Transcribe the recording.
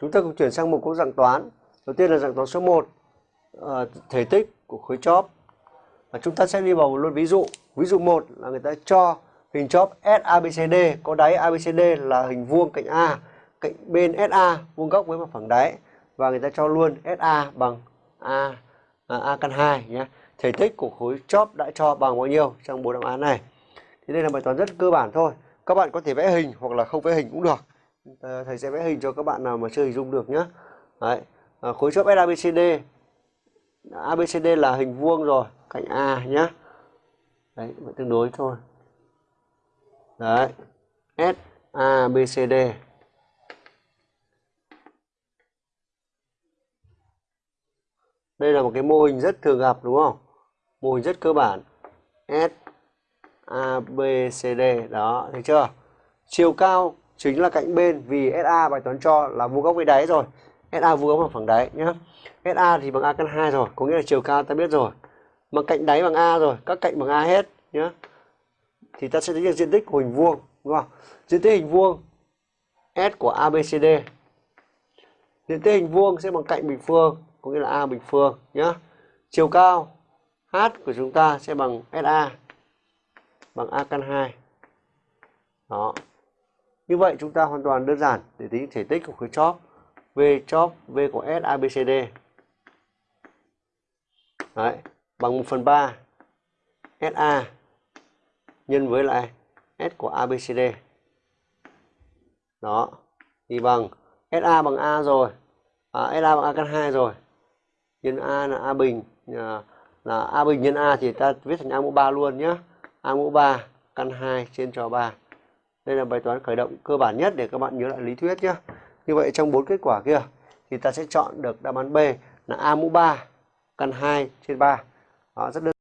Chúng ta cùng chuyển sang một câu dạng toán. Đầu tiên là dạng toán số 1. À, ờ, thể tích của khối chóp. Và chúng ta sẽ đi vào một luôn ví dụ. Ví dụ 1 là người ta cho hình chóp SABCD có đáy ABCD là hình vuông cạnh A, cạnh bên SA vuông góc với mặt phẳng đáy và người ta cho luôn SA bằng A à, A căn 2 nhé. Thể tích của khối chóp đã cho bằng bao nhiêu trong bộ đáp án này. Thì đây là bài toán rất cơ bản thôi. Các bạn có thể vẽ hình hoặc là không vẽ hình cũng được. Ờ, thầy sẽ vẽ hình cho các bạn nào mà chưa hình dung được nhé Đấy. À, khối chóp SABCD ABCD là hình vuông rồi cạnh A nhé đấy vẫn tương đối thôi. Đấy S A B C D. Đây là một cái mô hình rất thường gặp đúng không? Mô hình rất cơ bản. S A B C D. Đó thấy chưa? Chiều cao chính là cạnh bên vì SA bài toán cho là vuông góc với đáy rồi. SA vuông góc bằng phẳng đáy nhá. SA thì bằng A căn 2 rồi, có nghĩa là chiều cao ta biết rồi. Mà cạnh đáy bằng A rồi, các cạnh bằng A hết nhá. Thì ta sẽ tính được diện tích của hình vuông, đúng không? Diện tích hình vuông S của ABCD diện tích hình vuông sẽ bằng cạnh bình phương, có nghĩa là A bình phương nhá. Chiều cao H của chúng ta sẽ bằng SA bằng A căn 2 đó như vậy chúng ta hoàn toàn đơn giản để tính thể tích của khối chóp V chóp V của S ABCD Đấy, bằng 1 phần 3 SA nhân với lại S của ABCD đó thì bằng SA bằng A rồi à, SA bằng A căn 2 rồi nhân A là A bình à, là A bình nhân A thì ta viết thành A mũ 3 luôn nhé A mũ 3 căn 2 trên cho 3 đây là bài toán khởi động cơ bản nhất để các bạn nhớ lại lý thuyết nhé. Như vậy trong bốn kết quả kia thì ta sẽ chọn được đáp án B là A mũ 3 căn 2 trên 3. Đó, rất đơn